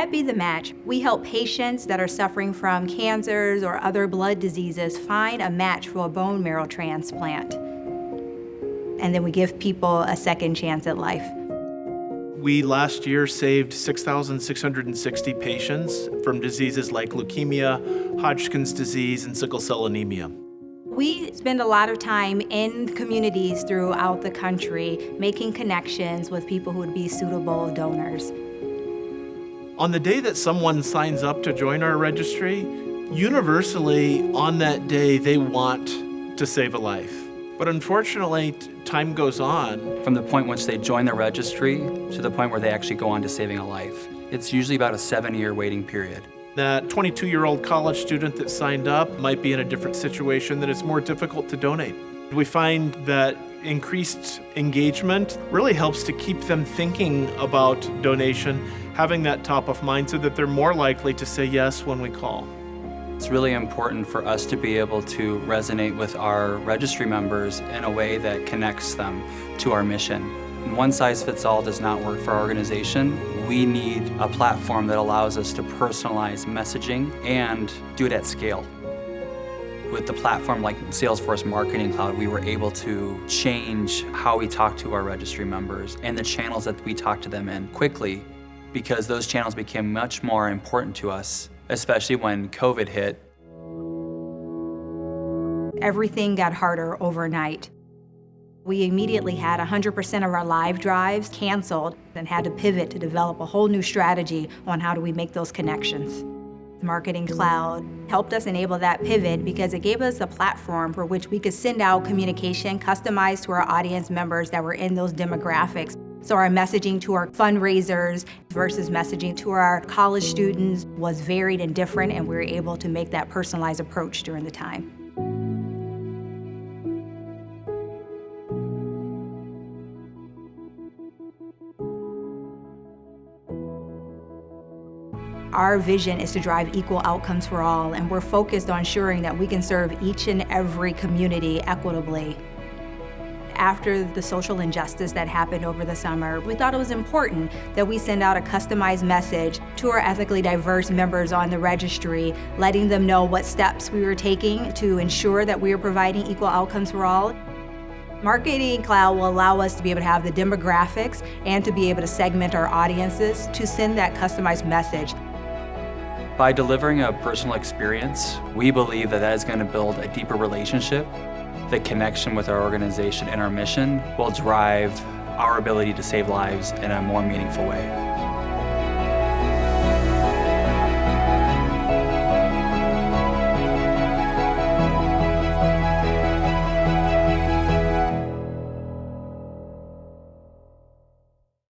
At Be The Match, we help patients that are suffering from cancers or other blood diseases find a match for a bone marrow transplant. And then we give people a second chance at life. We last year saved 6,660 patients from diseases like leukemia, Hodgkin's disease, and sickle cell anemia. We spend a lot of time in communities throughout the country making connections with people who would be suitable donors. On the day that someone signs up to join our registry, universally on that day they want to save a life. But unfortunately, time goes on. From the point once they join the registry to the point where they actually go on to saving a life, it's usually about a seven-year waiting period. That 22-year-old college student that signed up might be in a different situation that it's more difficult to donate. We find that increased engagement really helps to keep them thinking about donation, having that top of mind so that they're more likely to say yes when we call. It's really important for us to be able to resonate with our registry members in a way that connects them to our mission. One size fits all does not work for our organization. We need a platform that allows us to personalize messaging and do it at scale. With the platform like Salesforce Marketing Cloud, we were able to change how we talk to our registry members and the channels that we talk to them in quickly because those channels became much more important to us especially when COVID hit. Everything got harder overnight. We immediately had 100% of our live drives canceled and had to pivot to develop a whole new strategy on how do we make those connections. Marketing Cloud helped us enable that pivot because it gave us a platform for which we could send out communication customized to our audience members that were in those demographics. So our messaging to our fundraisers versus messaging to our college students was varied and different and we were able to make that personalized approach during the time. Our vision is to drive equal outcomes for all, and we're focused on ensuring that we can serve each and every community equitably after the social injustice that happened over the summer, we thought it was important that we send out a customized message to our ethically diverse members on the registry, letting them know what steps we were taking to ensure that we are providing equal outcomes for all. Marketing Cloud will allow us to be able to have the demographics and to be able to segment our audiences to send that customized message. By delivering a personal experience, we believe that that is going to build a deeper relationship the connection with our organization and our mission will drive our ability to save lives in a more meaningful way.